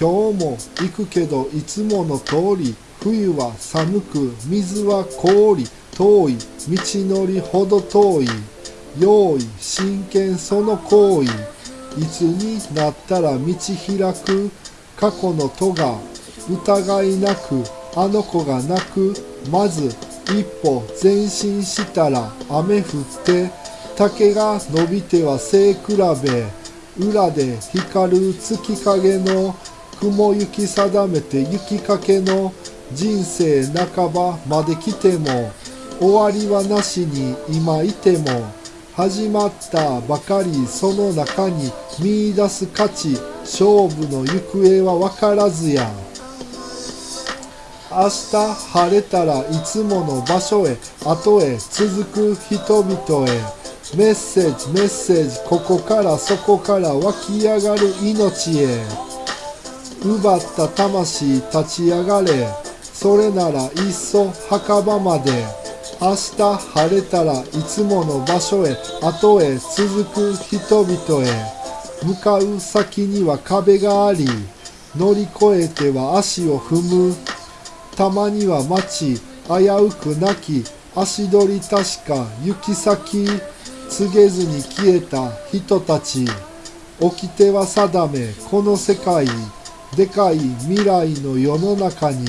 今日も行くけどいつもの通り冬は寒く水は氷遠い道のりほど遠い。用意真剣その行為。いつになったら道開く過去の戸が疑いなくあの子が泣く。まず一歩前進したら雨降って。竹が伸びては背比べ。裏で光る月影の雲行き定めて雪かけの人生半ばまで来ても終わりはなしに今いても始まったばかりその中に見出す価値勝負の行方は分からずや。明日晴れたらいつもの場所へ後へ続く人々へメッセージメッセージここからそこから湧き上がる命へ。奪った魂立ち上がれ。それならいっそ墓場まで。明日晴れたらいつもの場所へ。後へ続く人々へ。向かう先には壁があり。乗り越えては足を踏む。たまには街。危うくなき。足取り確か行き先。告げずに消えた人たち。掟は定め。この世界。でかい未来の世の中に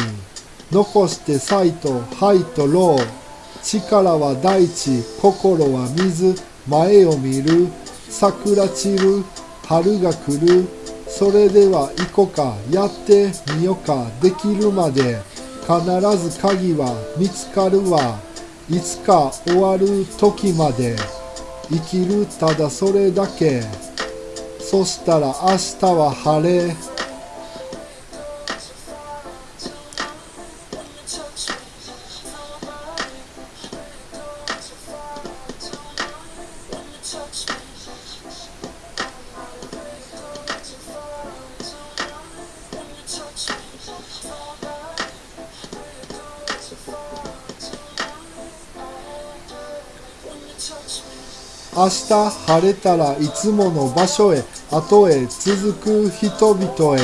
残してサイとハイとロー力は大地心は水前を見る桜散る春が来るそれでは行こか。やってみよか。できるまで必ず鍵は見つかるわ。いつか終わる時まで生きるただそれだけそしたら明日は晴れ。明日晴れたらいつもの場所へ後へ続く人々へ。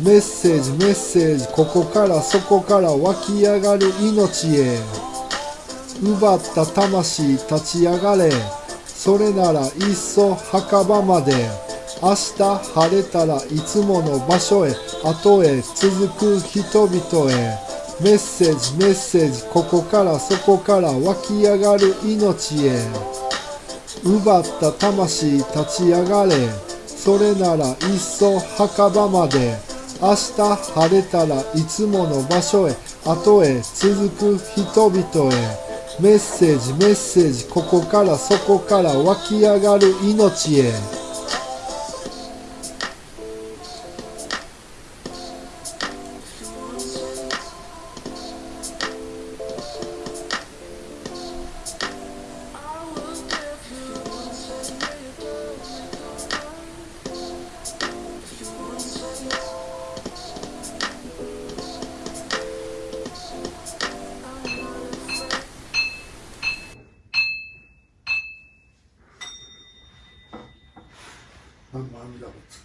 メッセージメッセージここからそこから湧き上がる命へ。奪った魂立ち上がれ。それならいっそ墓場まで明日晴れたらいつもの場所へ後へ続く人々へメッセージメッセージここからそこから湧き上がる命へ。奪った魂立ち上がれそれならいっそ墓場まで明日晴れたらいつもの場所へ後へ続く人々へ。メッセージメッセージここからそこから湧き上がる命へ。涙をつ